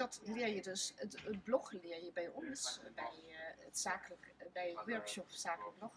dat leer je dus, het, blog leer je bij ons, bij, uh, het zakelijk, bij workshop zakelijk blog,